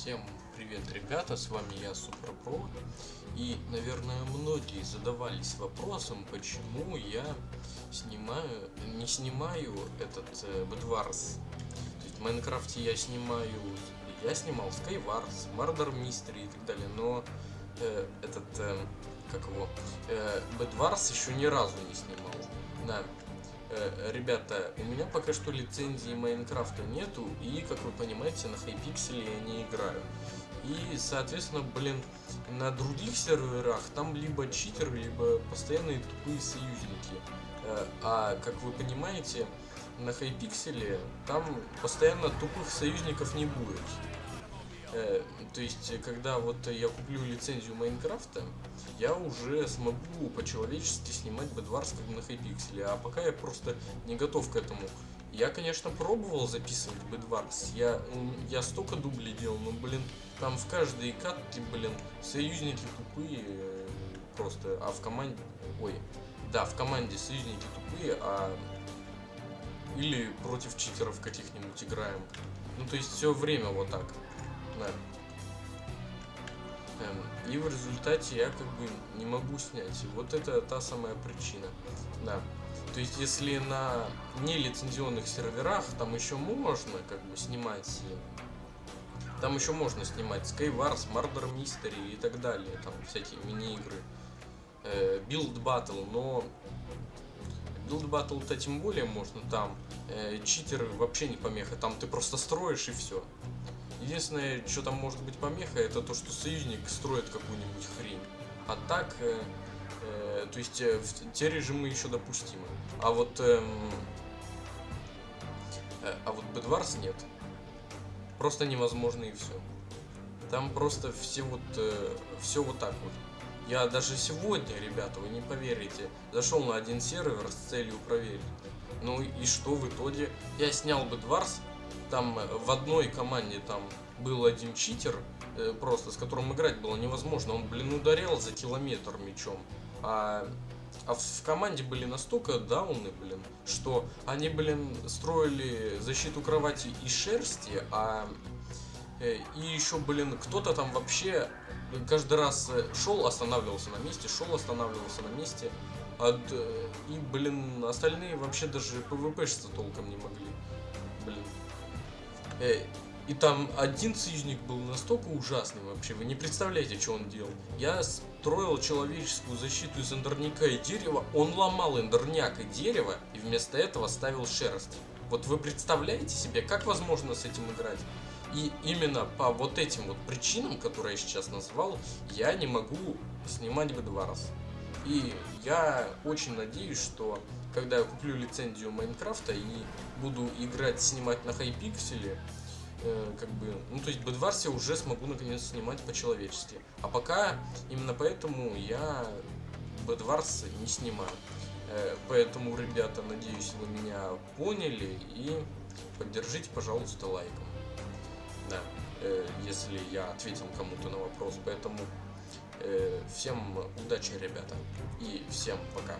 Всем привет, ребята, с вами я, Суперпро. И, наверное, многие задавались вопросом, почему я снимаю, не снимаю этот э, в Майнкрафте я снимаю, я снимал Skywars, Murder Mystery и так далее, но э, этот, э, как его, э, еще ни разу не снимал. Да, Э, ребята, у меня пока что лицензии Майнкрафта нету, и, как вы понимаете, на Хайпикселе я не играю. И, соответственно, блин, на других серверах там либо читеры, либо постоянные тупые союзники. Э, а, как вы понимаете, на Хайпикселе там постоянно тупых союзников не будет. Э, то есть, когда вот я куплю лицензию Майнкрафта, я уже смогу по-человечески снимать Bedwars как на Hypixel, а пока я просто не готов к этому. Я, конечно, пробовал записывать Bedwars, я, я столько дублей делал, но, блин, там в каждой катке, блин, союзники тупые э, просто, а в команде, ой, да, в команде союзники тупые, а или против читеров каких-нибудь играем. Ну, то есть все время вот так. Эм, и в результате я как бы не могу снять. Вот это та самая причина. Да. То есть, если на нелицензионных серверах, там еще можно как бы снимать там еще можно снимать Skywars, Murder Mystery и так далее, там всякие мини-игры, э, Build Battle, но Build Battle-то тем более можно там, э, читеры вообще не помеха, там ты просто строишь и все. Единственное, что там может быть помеха, это то, что союзник строит какую-нибудь хрень. А так, э, э, то есть э, те режимы еще допустимы. А вот, э, э, а вот Bedwars нет. Просто невозможно и все. Там просто все вот, э, все вот так вот. Я даже сегодня, ребята, вы не поверите, зашел на один сервер с целью проверить. Ну и что в итоге? Я снял Bedwars, там э, в одной команде там был один читер, э, просто с которым играть было невозможно. Он, блин, ударял за километр мечом. А, а в команде были настолько дауны, блин, что они, блин, строили защиту кровати из шерсти, а э, и еще, блин, кто-то там вообще каждый раз шел, останавливался на месте, шел, останавливался на месте. А, и, блин, остальные вообще даже пвпшиться толком не могли. Блин. Э, и там один союзник был настолько ужасный вообще, вы не представляете, что он делал. Я строил человеческую защиту из эндерняка и дерева, он ломал эндерняк и дерево, и вместо этого ставил шерсть. Вот вы представляете себе, как возможно с этим играть? И именно по вот этим вот причинам, которые я сейчас назвал, я не могу снимать Bedwars. И я очень надеюсь, что когда я куплю лицензию Майнкрафта и буду играть, снимать на хайпикселе, э, как бы, ну то есть я уже смогу наконец снимать по-человечески. А пока, именно поэтому я Bedwars не снимаю. Э, поэтому, ребята, надеюсь, вы меня поняли и поддержите, пожалуйста, лайком. Да, э, если я ответил кому-то на вопрос. Поэтому всем удачи, ребята, и всем пока.